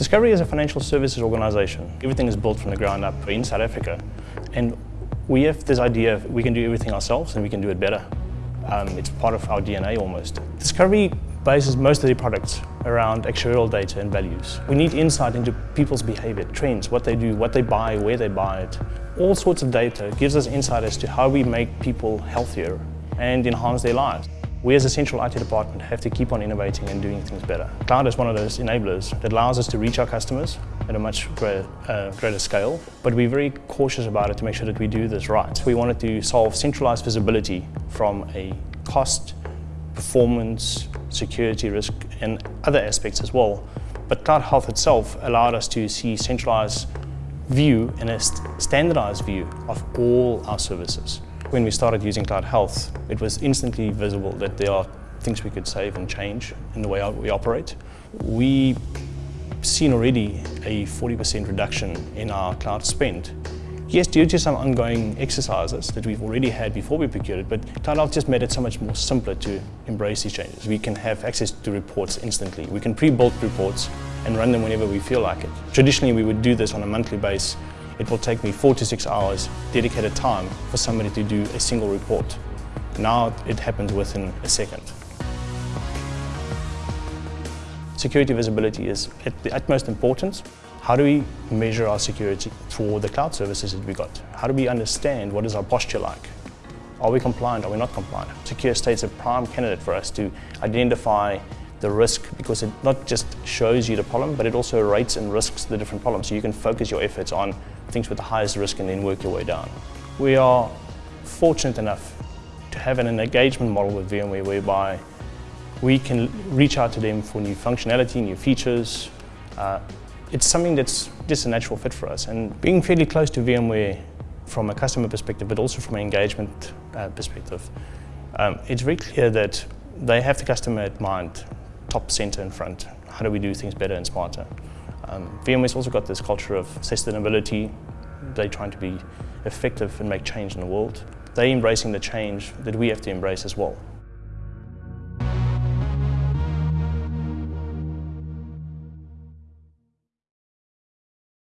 Discovery is a financial services organization. Everything is built from the ground up in South Africa. And we have this idea of we can do everything ourselves and we can do it better. Um, it's part of our DNA almost. Discovery bases most of their products around actuarial data and values. We need insight into people's behavior, trends, what they do, what they buy, where they buy it. All sorts of data gives us insight as to how we make people healthier and enhance their lives. We as a central IT department have to keep on innovating and doing things better. Cloud is one of those enablers that allows us to reach our customers at a much greater, uh, greater scale, but we're very cautious about it to make sure that we do this right. We wanted to solve centralized visibility from a cost, performance, security risk and other aspects as well. But CloudHealth itself allowed us to see centralized view and a st standardized view of all our services. When we started using CloudHealth, it was instantly visible that there are things we could save and change in the way we operate. We've seen already a 40% reduction in our cloud spend. Yes, due to some ongoing exercises that we've already had before we procured it, but CloudHealth just made it so much more simpler to embrace these changes. We can have access to reports instantly. We can pre-build reports and run them whenever we feel like it. Traditionally, we would do this on a monthly basis it will take me four to six hours dedicated time for somebody to do a single report. Now it happens within a second. Security visibility is at the utmost importance. How do we measure our security for the cloud services that we got? How do we understand what is our posture like? Are we compliant? Are we not compliant? Secure State's a prime candidate for us to identify the risk because it not just shows you the problem, but it also rates and risks the different problems. So you can focus your efforts on things with the highest risk and then work your way down. We are fortunate enough to have an engagement model with VMware whereby we can reach out to them for new functionality, new features. Uh, it's something that's just a natural fit for us. And being fairly close to VMware from a customer perspective, but also from an engagement uh, perspective, um, it's very clear that they have the customer at mind top center in front. How do we do things better and smarter? Um, VMware's also got this culture of sustainability. They're trying to be effective and make change in the world. They're embracing the change that we have to embrace as well.